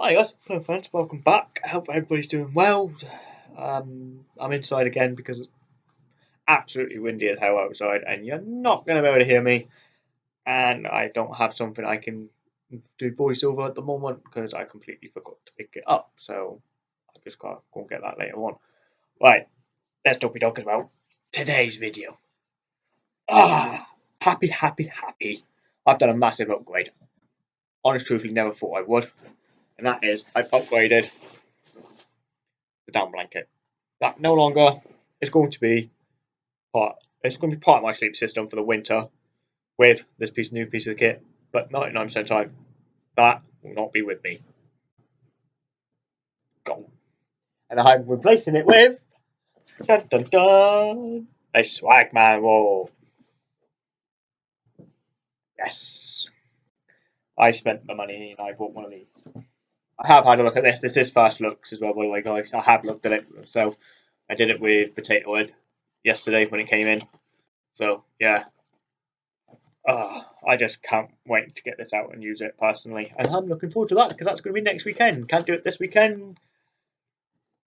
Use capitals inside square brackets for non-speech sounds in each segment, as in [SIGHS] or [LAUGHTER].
Hi guys, hello friends, welcome back. I hope everybody's doing well. Um, I'm inside again because it's absolutely windy as hell outside and you're not going to be able to hear me. And I don't have something I can do voiceover at the moment because I completely forgot to pick it up. So I just got to go and get that later on. Right, let's talk talk about today's video. Ah, happy, happy, happy. I've done a massive upgrade. Honest truthfully, never thought I would and that is I've upgraded the down blanket. That no longer is going to be part. It's going to be part of my sleep system for the winter with this piece new piece of the kit, but 99% of time that will not be with me. Gone. And I'm replacing it with dun, dun, dun, a Swagman roll. Yes. I spent the money and I bought one of these. I have had a look at this. This is first looks as well, by the way, guys. I have looked at it myself. I did it with Potato Head yesterday when it came in. So, yeah. Uh, I just can't wait to get this out and use it personally. And I'm looking forward to that because that's going to be next weekend. Can't do it this weekend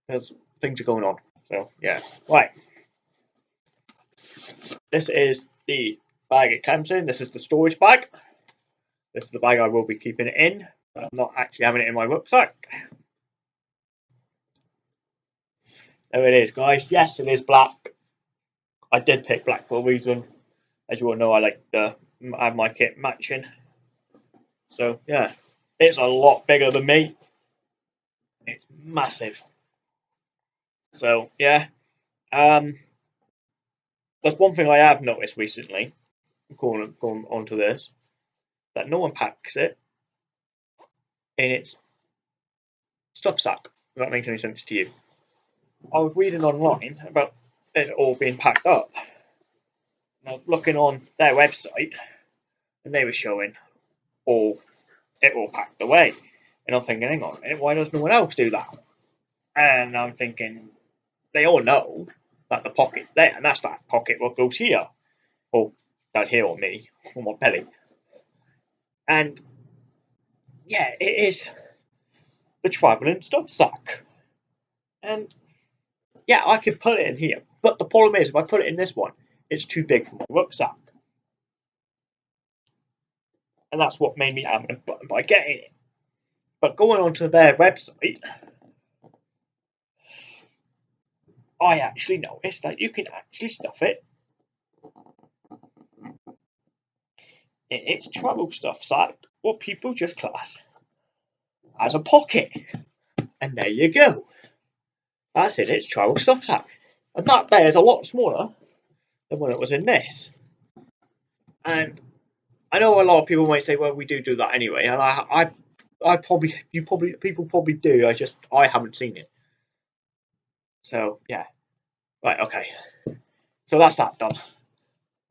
because things are going on. So, yeah. Right. This is the bag it comes in. This is the storage bag. This is the bag I will be keeping it in. I'm not actually having it in my rucksack. There it is, guys. Yes, it is black. I did pick black for a reason. As you all know, I like to have my kit matching. So, yeah, it's a lot bigger than me. It's massive. So, yeah. Um, that's one thing I have noticed recently, going, going on to this, that no one packs it in its stuff sack. If that makes any sense to you. I was reading online about it all being packed up. And I was looking on their website and they were showing all it all packed away. And I'm thinking, hang on a minute, why does no one else do that? And I'm thinking, they all know that the pocket there, and that's that pocket what goes here. Oh, or does here on me, on my belly. And yeah, it is the travelling stuff sack. And yeah, I could put it in here. But the problem is, if I put it in this one, it's too big for my rucksack. And that's what made me adamant by getting it. But going onto their website, I actually noticed that you can actually stuff it in its travel stuff sack what people just class as a pocket. And there you go. That's it, it's travel stuff sack. And that there is a lot smaller than when it was in this. And I know a lot of people might say, well, we do do that anyway. And I, I, I probably, you probably, people probably do. I just, I haven't seen it. So, yeah. Right, okay. So that's that done.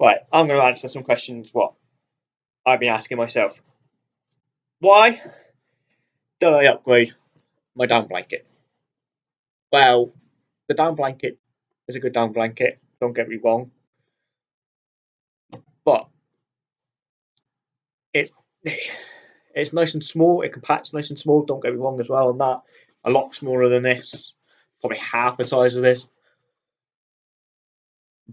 Right, I'm going to answer some questions what I've been asking myself. Why did I upgrade my down blanket? Well, the down blanket is a good down blanket, don't get me wrong. But it [SIGHS] it's nice and small, it compacts nice and small, don't get me wrong as well on that. A lot smaller than this, probably half the size of this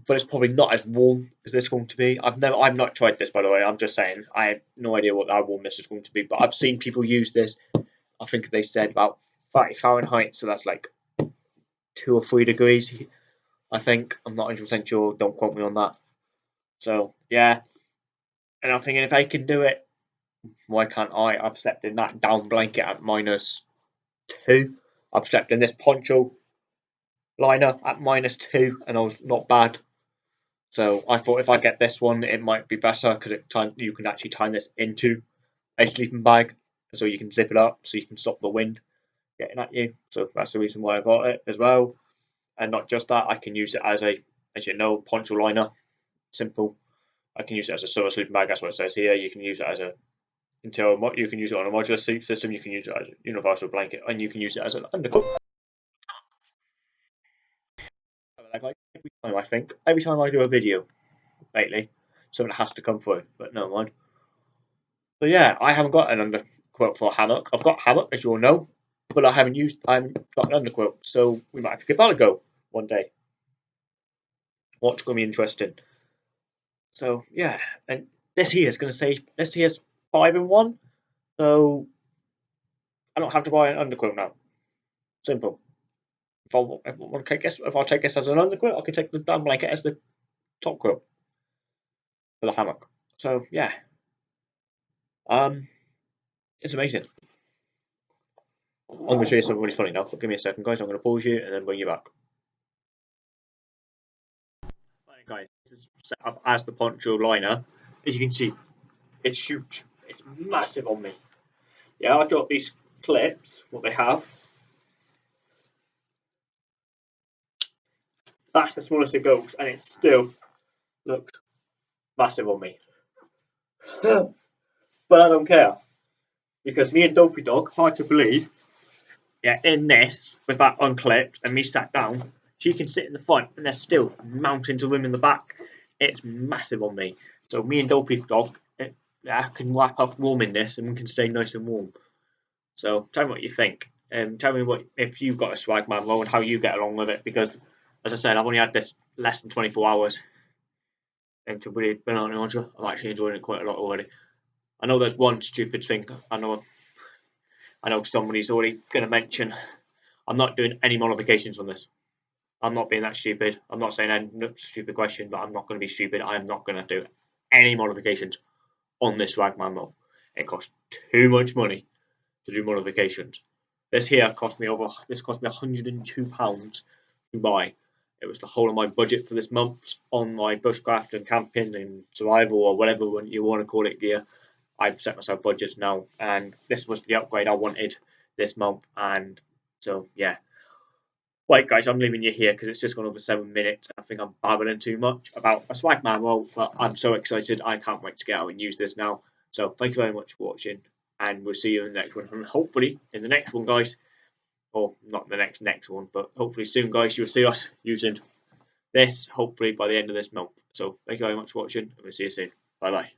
but it's probably not as warm as this is going to be. I've never, I've not tried this by the way. I'm just saying I have no idea what that warm this is going to be, but I've seen people use this. I think they said about 30 Fahrenheit, so that's like two or three degrees. I think I'm not 100 percent sure. Don't quote me on that. So yeah, and I'm thinking if I can do it, why can't I? I've slept in that down blanket at minus two. I've slept in this poncho liner at minus two, and I was not bad. So I thought if I get this one, it might be better because it time you can actually tie this into a sleeping bag, so you can zip it up, so you can stop the wind getting at you. So that's the reason why I got it as well. And not just that, I can use it as a, as you know, poncho liner. Simple. I can use it as a summer sleeping bag. That's what it says here. You can use it as a until you can use it on a modular sleep system. You can use it as a universal blanket, and you can use it as an underquilt. Every time I think, every time I do a video lately, something has to come through, but no mind. So yeah, I haven't got an undercoat quilt for hammock. I've got hammock, as you all know, but I haven't used. I haven't got an underquilt, so we might have to give that a go one day. What's going to be interesting? So yeah, and this here is going to say this here's five in one, so I don't have to buy an underquilt now. Simple. If I, if I take this, if I take this as an under underquilt, I can take the down blanket as the top quilt for the hammock. So yeah, um, it's amazing. I'm going to show you something really funny now. But give me a second, guys. I'm going to pause you and then bring you back. Right, guys, this is set up as the poncho liner. As you can see, it's huge. It's massive on me. Yeah, I've got these clips, what they have. That's the smallest it goes, and it still look massive on me. [LAUGHS] but I don't care because me and Dopey Dog, hard to believe, yeah, in this with that unclipped and me sat down, she can sit in the front and there's still mountains of room in the back. It's massive on me. So me and Dopey Dog, it, I can wrap up warm in this and we can stay nice and warm. So tell me what you think. And um, tell me what if you've got a Swagman roll and how you get along with it because as I said, I've only had this less than 24 hours. And to be honest, I'm actually enjoying it quite a lot already. I know there's one stupid thing. I know, I know somebody's already going to mention. I'm not doing any modifications on this. I'm not being that stupid. I'm not saying any stupid question, but I'm not going to be stupid. I am not going to do any modifications on this Swagman model. It costs too much money to do modifications. This here cost me over. This cost me 102 pounds to buy. It was the whole of my budget for this month on my bushcraft and camping and survival or whatever you want to call it gear. I've set myself budgets now, and this was the upgrade I wanted this month. And so, yeah. Right, guys, I'm leaving you here because it's just gone over seven minutes. I think I'm babbling too much about a Swagman roll, but I'm so excited. I can't wait to get out and use this now. So, thank you very much for watching, and we'll see you in the next one. And hopefully, in the next one, guys, or not the next next one, but hopefully soon, guys, you'll see us using this. Hopefully by the end of this month. So, thank you very much for watching, and we'll see you soon. Bye bye.